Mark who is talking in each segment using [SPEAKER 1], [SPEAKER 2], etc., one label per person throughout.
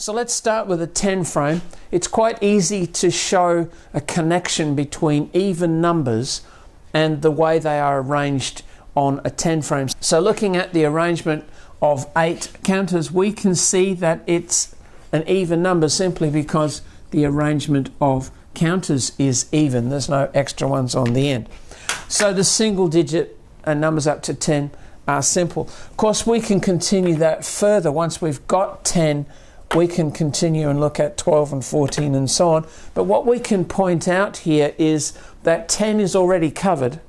[SPEAKER 1] So let's start with a 10 frame. It's quite easy to show a connection between even numbers and the way they are arranged on a 10 frame. So looking at the arrangement of eight counters, we can see that it's an even number simply because the arrangement of counters is even. There's no extra ones on the end. So the single digit and uh, numbers up to 10 are simple. Of course, we can continue that further once we've got 10 we can continue and look at 12 and 14 and so on. But what we can point out here is that 10 is already covered.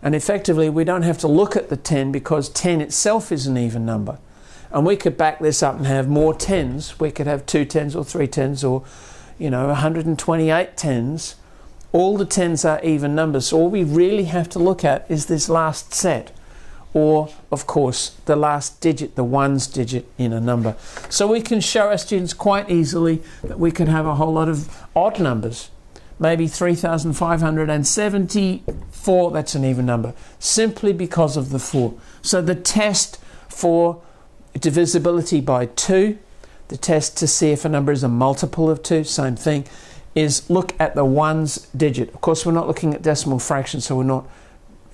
[SPEAKER 1] And effectively, we don't have to look at the 10 because 10 itself is an even number. And we could back this up and have more 10s. We could have two 10s or three 10s or, you know, 128 10s. All the 10s are even numbers. So all we really have to look at is this last set or of course the last digit, the ones digit in a number. So we can show our students quite easily that we can have a whole lot of odd numbers. Maybe 3,574, that's an even number, simply because of the 4. So the test for divisibility by 2, the test to see if a number is a multiple of 2, same thing, is look at the ones digit. Of course, we're not looking at decimal fractions, so we're not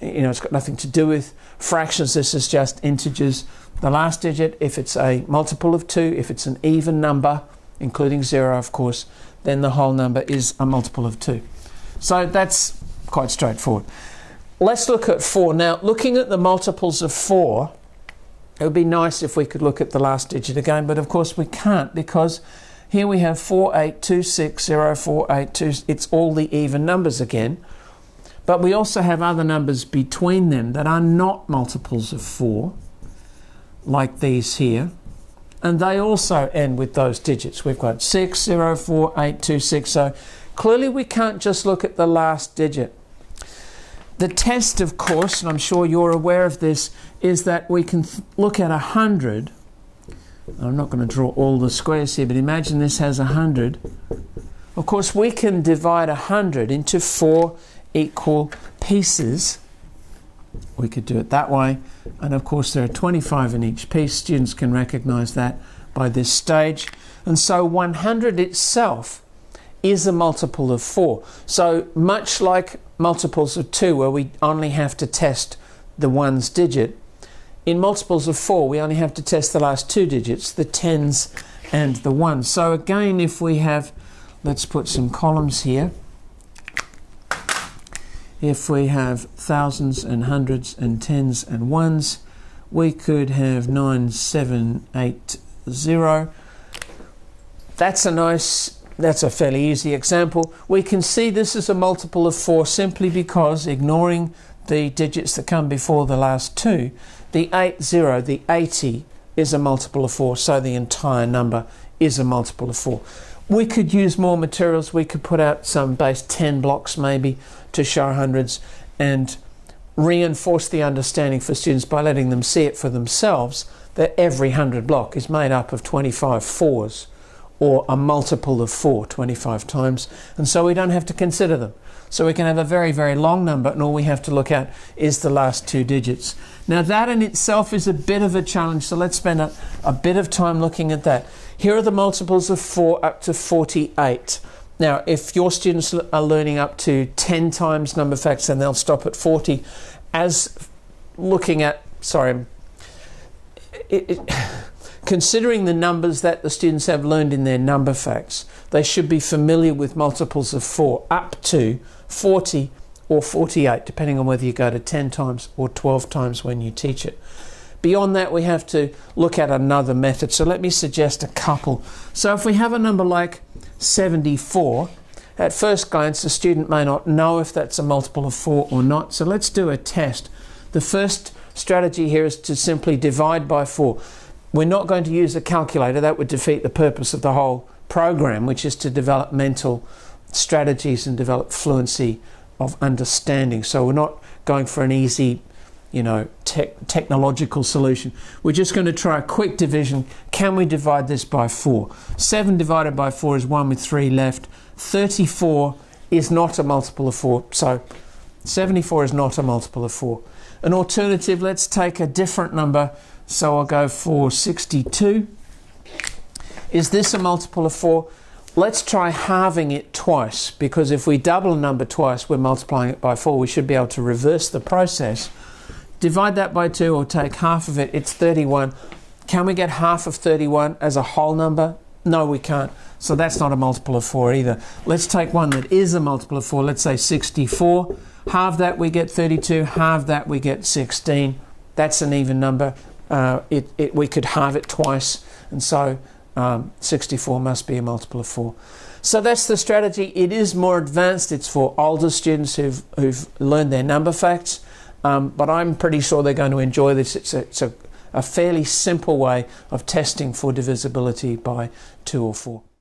[SPEAKER 1] you know, it's got nothing to do with fractions. This is just integers. The last digit, if it's a multiple of 2, if it's an even number, including 0, of course, then the whole number is a multiple of 2. So that's quite straightforward. Let's look at 4. Now, looking at the multiples of 4, it would be nice if we could look at the last digit again, but of course we can't because here we have 48260482. It's all the even numbers again. But we also have other numbers between them that are not multiples of 4, like these here. And they also end with those digits. We've got 6, 0, 4, 8, 2, 6. So clearly we can't just look at the last digit. The test, of course, and I'm sure you're aware of this, is that we can look at 100. I'm not going to draw all the squares here, but imagine this has 100. Of course, we can divide 100 into four equal pieces. We could do it that way. And of course, there are 25 in each piece. Students can recognize that by this stage. And so 100 itself is a multiple of 4. So much like multiples of 2, where we only have to test the ones digit, in multiples of 4, we only have to test the last two digits, the tens and the ones. So again, if we have, let's put some columns here if we have thousands and hundreds and tens and ones, we could have 9780. That's a nice, that's a fairly easy example. We can see this is a multiple of 4 simply because, ignoring the digits that come before the last two, the 80, the 80, is a multiple of 4, so the entire number is a multiple of 4. We could use more materials. We could put out some base 10 blocks maybe to show hundreds and reinforce the understanding for students by letting them see it for themselves that every 100 block is made up of 25 fours or a multiple of 4 25 times and so we don't have to consider them so we can have a very very long number and all we have to look at is the last two digits. Now that in itself is a bit of a challenge so let's spend a, a bit of time looking at that. Here are the multiples of 4 up to 48 now, if your students are learning up to 10 times number facts, then they'll stop at 40. As looking at, sorry, it, it, considering the numbers that the students have learned in their number facts, they should be familiar with multiples of 4 up to 40 or 48, depending on whether you go to 10 times or 12 times when you teach it. Beyond that, we have to look at another method. So let me suggest a couple. So if we have a number like 74. At first glance, the student may not know if that's a multiple of 4 or not, so let's do a test. The first strategy here is to simply divide by 4. We're not going to use a calculator, that would defeat the purpose of the whole program, which is to develop mental strategies and develop fluency of understanding. So we're not going for an easy you know, te technological solution. We're just going to try a quick division. Can we divide this by 4? 7 divided by 4 is 1 with 3 left. 34 is not a multiple of 4. So 74 is not a multiple of 4. An alternative, let's take a different number. So I'll go for 62. Is this a multiple of 4? Let's try halving it twice because if we double a number twice, we're multiplying it by 4. We should be able to reverse the process. Divide that by 2 or take half of it, it's 31. Can we get half of 31 as a whole number? No, we can't. So that's not a multiple of 4 either. Let's take one that is a multiple of 4. Let's say 64. Halve that we get 32. Halve that we get 16. That's an even number. Uh, it, it, we could halve it twice. And so um, 64 must be a multiple of 4. So that's the strategy. It is more advanced. It's for older students who've, who've learned their number facts. Um, but I'm pretty sure they're going to enjoy this. It's a, it's a, a fairly simple way of testing for divisibility by 2 or 4.